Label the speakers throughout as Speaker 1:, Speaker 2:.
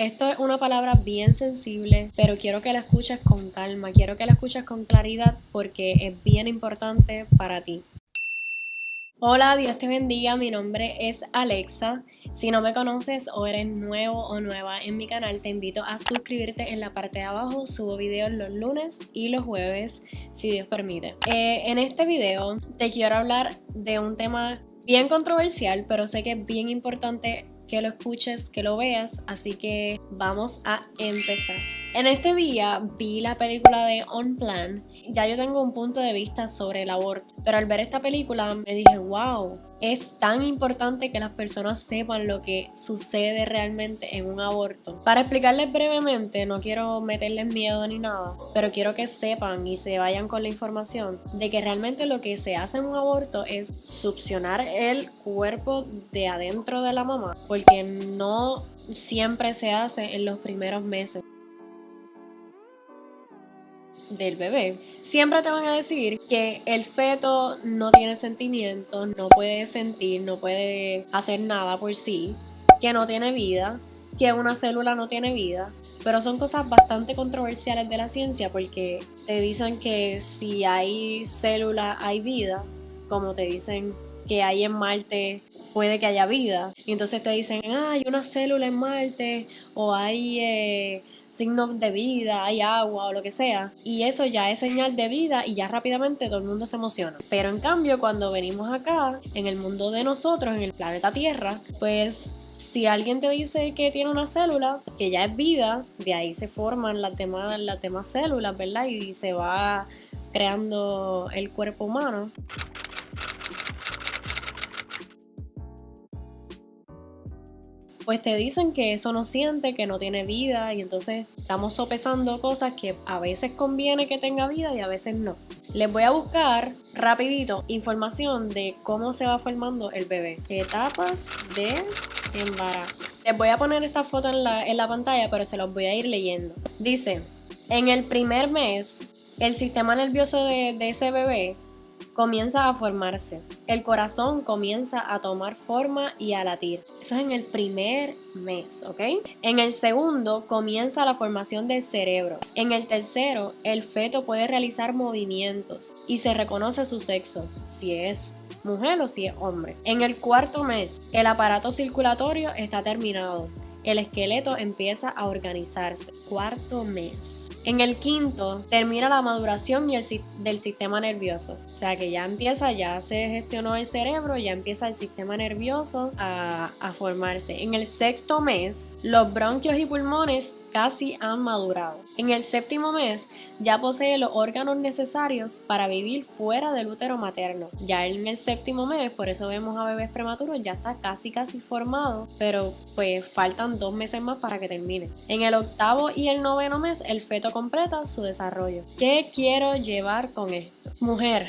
Speaker 1: Esto es una palabra bien sensible, pero quiero que la escuches con calma, quiero que la escuches con claridad porque es bien importante para ti. Hola, Dios te bendiga, mi nombre es Alexa. Si no me conoces o eres nuevo o nueva en mi canal, te invito a suscribirte en la parte de abajo. Subo videos los lunes y los jueves, si Dios permite. Eh, en este video te quiero hablar de un tema bien controversial, pero sé que es bien importante que lo escuches, que lo veas, así que vamos a empezar. En este día vi la película de On Plan, ya yo tengo un punto de vista sobre el aborto, pero al ver esta película me dije, wow, es tan importante que las personas sepan lo que sucede realmente en un aborto. Para explicarles brevemente, no quiero meterles miedo ni nada, pero quiero que sepan y se vayan con la información de que realmente lo que se hace en un aborto es succionar el cuerpo de adentro de la mamá, porque no siempre se hace en los primeros meses del bebé, siempre te van a decir que el feto no tiene sentimientos, no puede sentir, no puede hacer nada por sí, que no tiene vida, que una célula no tiene vida. Pero son cosas bastante controversiales de la ciencia porque te dicen que si hay célula hay vida, como te dicen que hay en Marte puede que haya vida. Y entonces te dicen, ah, hay una célula en Marte o hay... Eh, signos de vida, hay agua o lo que sea. Y eso ya es señal de vida y ya rápidamente todo el mundo se emociona. Pero en cambio, cuando venimos acá, en el mundo de nosotros, en el planeta Tierra, pues si alguien te dice que tiene una célula, que ya es vida, de ahí se forman las demás, las demás células, ¿verdad? Y se va creando el cuerpo humano. Pues te dicen que eso no siente, que no tiene vida y entonces estamos sopesando cosas que a veces conviene que tenga vida y a veces no. Les voy a buscar rapidito información de cómo se va formando el bebé. Etapas de embarazo. Les voy a poner esta foto en la, en la pantalla, pero se los voy a ir leyendo. Dice, en el primer mes, el sistema nervioso de, de ese bebé comienza a formarse. El corazón comienza a tomar forma y a latir. Eso es en el primer mes, ¿ok? En el segundo comienza la formación del cerebro. En el tercero, el feto puede realizar movimientos y se reconoce su sexo, si es mujer o si es hombre. En el cuarto mes, el aparato circulatorio está terminado el esqueleto empieza a organizarse. Cuarto mes. En el quinto termina la maduración y el, del sistema nervioso. O sea que ya empieza, ya se gestionó el cerebro, ya empieza el sistema nervioso a, a formarse. En el sexto mes, los bronquios y pulmones casi han madurado. En el séptimo mes ya posee los órganos necesarios para vivir fuera del útero materno. Ya en el séptimo mes, por eso vemos a bebés prematuros, ya está casi casi formado, pero pues faltan dos meses más para que termine. En el octavo y el noveno mes el feto completa su desarrollo. ¿Qué quiero llevar con esto? Mujer,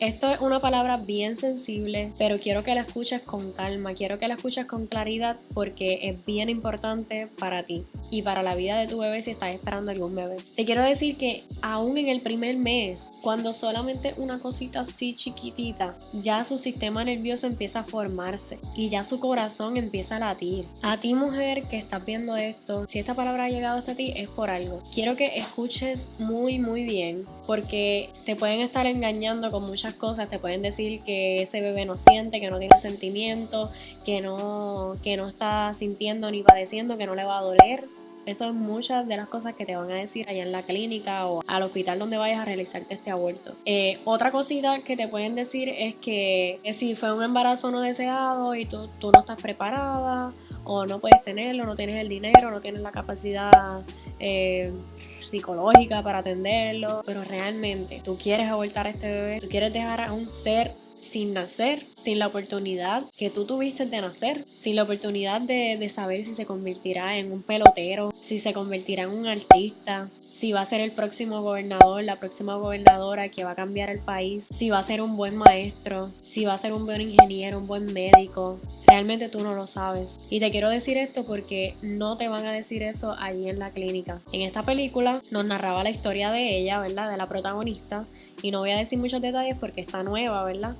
Speaker 1: esto es una palabra bien sensible, pero quiero que la escuches con calma, quiero que la escuches con claridad porque es bien importante para ti y para la vida de tu bebé si estás esperando algún bebé. Te quiero decir que aún en el primer mes, cuando solamente una cosita así chiquitita, ya su sistema nervioso empieza a formarse y ya su corazón empieza a latir. A ti mujer que estás viendo esto, si esta palabra ha llegado hasta ti es por algo. Quiero que escuches muy muy bien porque te pueden estar engañando con muchas cosas, te pueden decir que ese bebé no siente, que no tiene sentimiento, que no, que no está sintiendo ni padeciendo, que no le va a doler. Eso es muchas de las cosas que te van a decir allá en la clínica o al hospital donde vayas a realizarte este aborto. Eh, otra cosita que te pueden decir es que, si fue un embarazo no deseado y tú, tú no estás preparada o no puedes tenerlo, no tienes el dinero, no tienes la capacidad eh, psicológica para atenderlo, pero realmente tú quieres abortar a este bebé, tú quieres dejar a un ser sin nacer, sin la oportunidad que tú tuviste de nacer, sin la oportunidad de, de, saber si se convertirá en un pelotero, si se convertirá en un artista, si va a ser el próximo gobernador, la próxima gobernadora que va a cambiar el país, si va a ser un buen maestro, si va a ser un buen ingeniero, un buen médico, Realmente tú no lo sabes. Y te quiero decir esto porque no te van a decir eso allí en la clínica. En esta película nos narraba la historia de ella, ¿verdad? De la protagonista. Y no voy a decir muchos detalles porque está nueva, ¿verdad?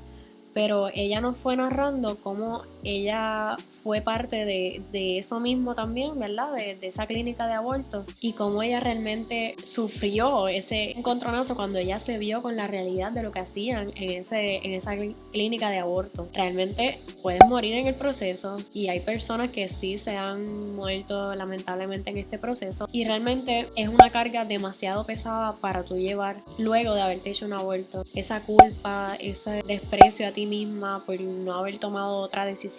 Speaker 1: Pero ella nos fue narrando cómo ella fue parte de, eso mismo también, ¿verdad? De, esa clínica de aborto y cómo ella realmente sufrió ese encontronazo cuando ella se vio con la realidad de lo que hacían en, ese, en esa clínica de aborto. Realmente pueden morir en el proceso y hay personas que sí se han muerto lamentablemente en este proceso y realmente es una carga demasiado pesada para tú llevar luego de haberte hecho un aborto. Esa culpa, ese desprecio a ti misma por no haber tomado otra decisión.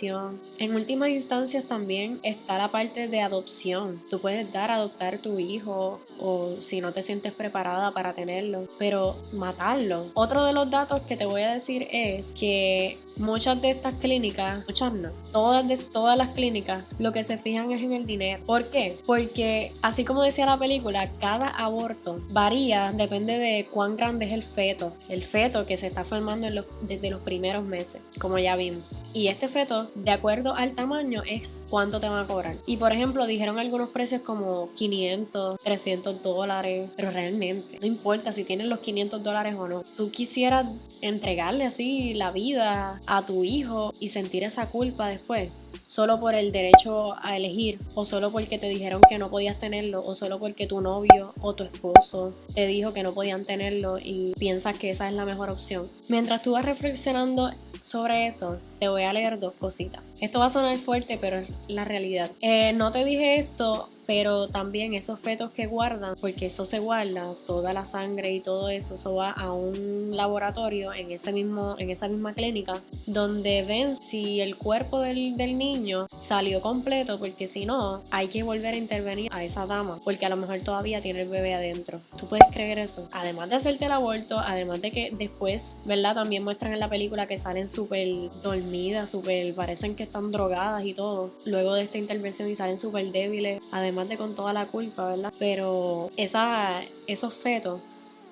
Speaker 1: En últimas instancias también está la parte de adopción. Tú puedes dar a adoptar tu hijo o si no te sientes preparada para tenerlo, pero matarlo. Otro de los datos que te voy a decir es que muchas de estas clínicas, muchas no, todas de todas las clínicas, lo que se fijan es en el dinero. ¿Por qué? Porque así como decía la película, cada aborto varía, depende de cuán grande es el feto, el feto que se está formando desde los primeros meses, como ya vimos. Y este feto, de acuerdo al tamaño, es cuánto te van a cobrar. Y por ejemplo, dijeron algunos precios como 500, 300 dólares, pero realmente no importa si tienes los 500 dólares o no. Tú quisieras entregarle así la vida a tu hijo y sentir esa culpa después solo por el derecho a elegir o solo porque te dijeron que no podías tenerlo o solo porque tu novio o tu esposo te dijo que no podían tenerlo y piensas que esa es la mejor opción. Mientras tú vas reflexionando sobre eso, te voy a leer dos cositas. Esto va a sonar fuerte, pero es la realidad. Eh, no te dije esto pero también esos fetos que guardan, porque eso se guarda, toda la sangre y todo eso, eso va a un laboratorio en, ese mismo, en esa misma clínica, donde ven si el cuerpo del, del niño salió completo, porque si no, hay que volver a intervenir a esa dama, porque a lo mejor todavía tiene el bebé adentro. ¿Tú puedes creer eso? Además de hacerte el aborto, además de que después, ¿verdad? También muestran en la película que salen súper dormidas, súper, parecen que están drogadas y todo, luego de esta intervención y salen súper débiles, además de con toda la culpa, ¿verdad? Pero esa, esos fetos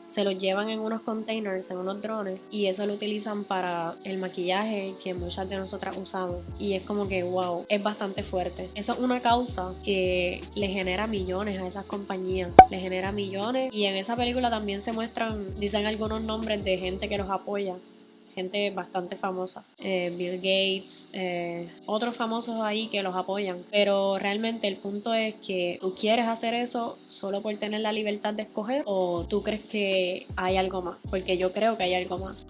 Speaker 1: se los llevan en unos containers, en unos drones, y eso lo utilizan para el maquillaje que muchas de nosotras usamos. Y es como que, wow, es bastante fuerte. Eso es una causa que le genera millones a esas compañías, le genera millones. Y en esa película también se muestran, dicen algunos nombres de gente que los apoya gente bastante famosa, eh, Bill Gates, eh, otros famosos ahí que los apoyan. Pero realmente el punto es que tú quieres hacer eso solo por tener la libertad de escoger o tú crees que hay algo más, porque yo creo que hay algo más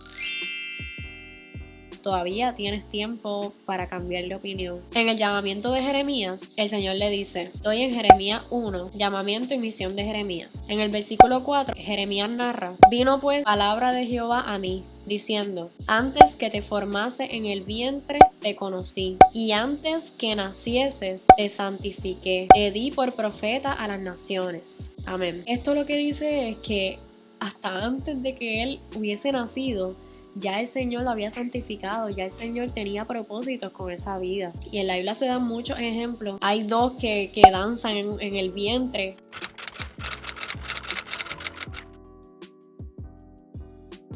Speaker 1: todavía tienes tiempo para cambiar de opinión. En el llamamiento de Jeremías, el Señor le dice, estoy en Jeremías 1, llamamiento y misión de Jeremías. En el versículo 4, Jeremías narra, vino pues palabra de Jehová a mí, diciendo, antes que te formase en el vientre te conocí, y antes que nacieses te santifiqué, te di por profeta a las naciones. Amén. Esto lo que dice es que hasta antes de que él hubiese nacido, ya el Señor lo había santificado, ya el Señor tenía propósitos con esa vida. Y en la Biblia se dan muchos ejemplos. Hay dos que, danzan en, en el vientre.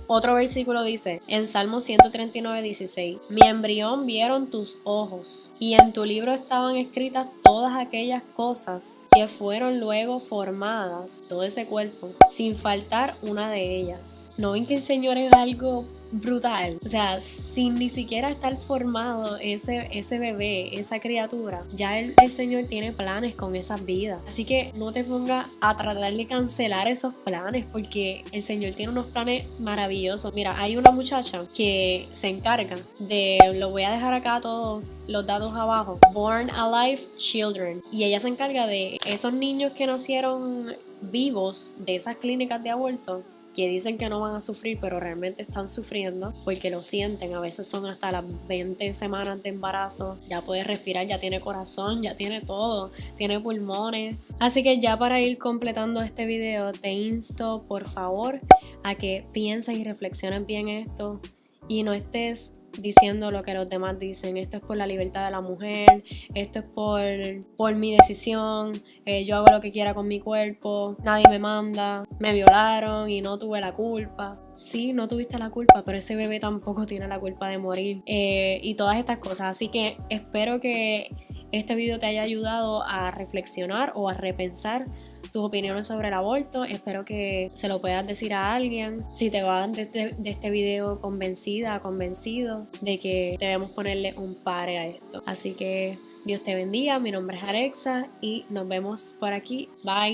Speaker 1: Otro versículo dice, en Salmo 139, 16, mi embrión vieron tus ojos, y en tu libro estaban escritas todas aquellas cosas que fueron luego formadas, todo ese cuerpo, sin faltar una de ellas. ¿No ven que el Señor es algo brutal. O sea, sin ni siquiera estar formado ese, ese bebé, esa criatura, ya el, el Señor tiene planes con esas vidas. Así que no te pongas a tratar de cancelar esos planes porque el Señor tiene unos planes maravillosos. Mira, hay una muchacha que se encarga de, lo voy a dejar acá todos los datos abajo, Born Alive Children. Y ella se encarga de esos niños que nacieron vivos de esas clínicas de aborto que dicen que no van a sufrir, pero realmente están sufriendo porque lo sienten. A veces son hasta las 20 semanas de embarazo. Ya puede respirar, ya tiene corazón, ya tiene todo, tiene pulmones. Así que ya para ir completando este video, te insto por favor a que pienses y reflexiones bien esto y no estés diciendo lo que los demás dicen. Esto es por la libertad de la mujer, esto es por, por mi decisión, eh, yo hago lo que quiera con mi cuerpo, nadie me manda, me violaron y no tuve la culpa. Sí, no tuviste la culpa, pero ese bebé tampoco tiene la culpa de morir. Eh, y todas estas cosas. Así que espero que este video te haya ayudado a reflexionar o a repensar tus opiniones sobre el aborto. Espero que se lo puedas decir a alguien. Si te van de, de, de este video convencida, convencido de que debemos ponerle un pare a esto. Así que Dios te bendiga. Mi nombre es Alexa y nos vemos por aquí. Bye.